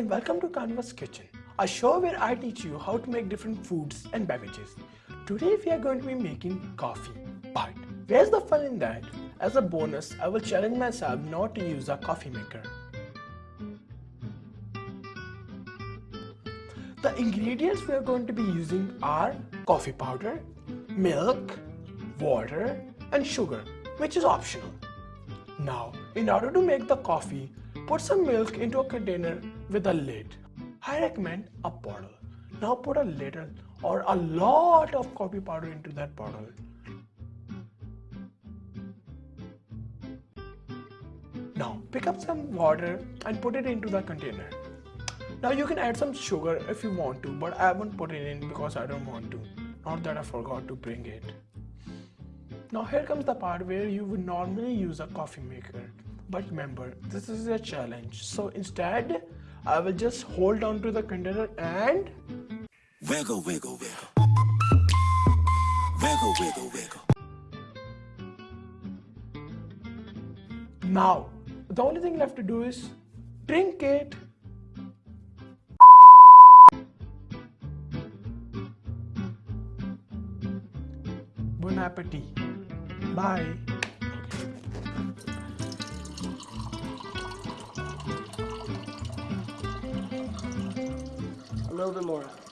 and welcome to Canvas Kitchen, a show where I teach you how to make different foods and beverages. Today we are going to be making coffee, but where's the fun in that? As a bonus, I will challenge myself not to use a coffee maker. The ingredients we are going to be using are coffee powder, milk, water and sugar, which is optional. Now, in order to make the coffee, put some milk into a container with a lid. I recommend a bottle. Now put a little or a lot of coffee powder into that bottle. Now pick up some water and put it into the container. Now you can add some sugar if you want to, but I haven't put it in because I don't want to. Not that I forgot to bring it. Now here comes the part where you would normally use a coffee maker. But remember, this is a challenge. So instead, I will just hold on to the container and... Wiggle, wiggle, wiggle. Wiggle, wiggle, wiggle. Now, the only thing left to do is drink it. Bon appetit. Bye. Little bit more.